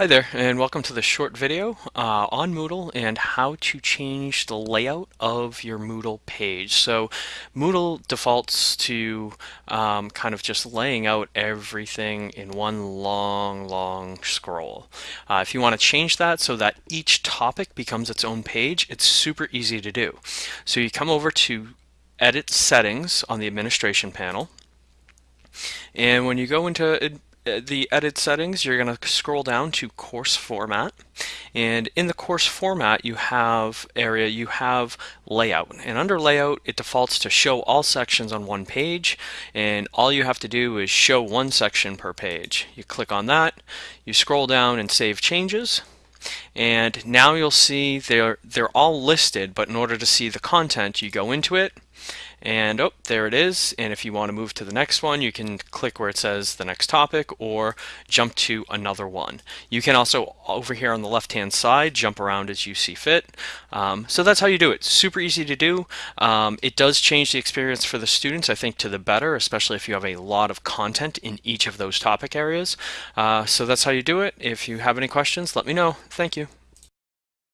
Hi there and welcome to this short video uh, on Moodle and how to change the layout of your Moodle page. So Moodle defaults to um, kind of just laying out everything in one long, long scroll. Uh, if you want to change that so that each topic becomes its own page, it's super easy to do. So you come over to Edit Settings on the Administration panel and when you go into Uh, the edit settings, you're going to scroll down to course format. And in the course format, you have area, you have layout. And under layout, it defaults to show all sections on one page. And all you have to do is show one section per page. You click on that, you scroll down and save changes. And now you'll see they're, they're all listed, but in order to see the content, you go into it, and oh, there it is. And if you want to move to the next one, you can click where it says the next topic or jump to another one. You can also, over here on the left-hand side, jump around as you see fit. Um, so that's how you do it. Super easy to do. Um, it does change the experience for the students, I think, to the better, especially if you have a lot of content in each of those topic areas. Uh, so that's how you do it. If you have any questions, let me know. Thank you.